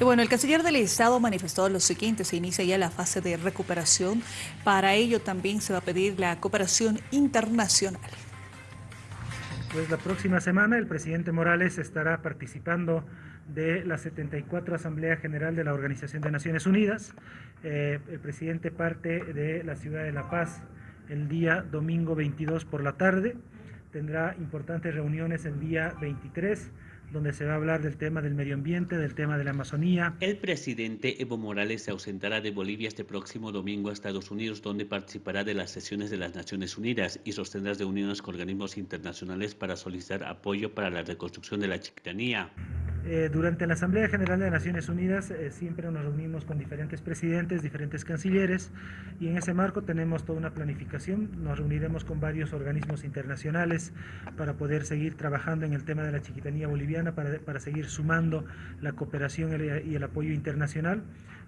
Bueno, el canciller del Estado manifestó lo siguiente, se inicia ya la fase de recuperación. Para ello también se va a pedir la cooperación internacional. Pues la próxima semana el presidente Morales estará participando de la 74 Asamblea General de la Organización de Naciones Unidas. Eh, el presidente parte de la ciudad de La Paz el día domingo 22 por la tarde. Tendrá importantes reuniones el día 23 donde se va a hablar del tema del medio ambiente, del tema de la Amazonía. El presidente Evo Morales se ausentará de Bolivia este próximo domingo a Estados Unidos, donde participará de las sesiones de las Naciones Unidas y sostendrá reuniones con organismos internacionales para solicitar apoyo para la reconstrucción de la chiquitanía. Eh, durante la Asamblea General de Naciones Unidas eh, siempre nos reunimos con diferentes presidentes, diferentes cancilleres y en ese marco tenemos toda una planificación. Nos reuniremos con varios organismos internacionales para poder seguir trabajando en el tema de la chiquitanía boliviana, para, para seguir sumando la cooperación y el apoyo internacional,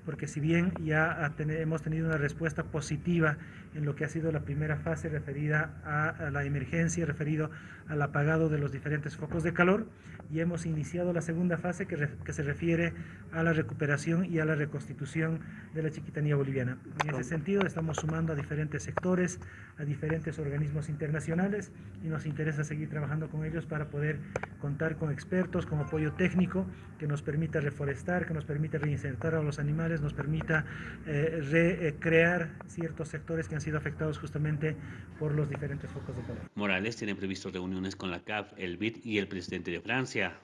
porque si bien ya hemos tenido una respuesta positiva en lo que ha sido la primera fase referida a, la emergencia, referido al apagado de los diferentes focos de calor, y hemos iniciado la segunda fase que, que, se refiere a la recuperación y a la reconstitución de la chiquitanía boliviana. En ese sentido estamos sumando a diferentes sectores, a diferentes organismos internacionales y nos interesa seguir trabajando con ellos para poder contar con expertos, con apoyo técnico que nos permita reforestar, que nos permita reinsertar a los animales, nos permita eh, recrear ciertos sectores que han sido afectados justamente por los diferentes focos de calor. Morales tiene previsto reuniones con la CAF, el BID y el presidente de Francia.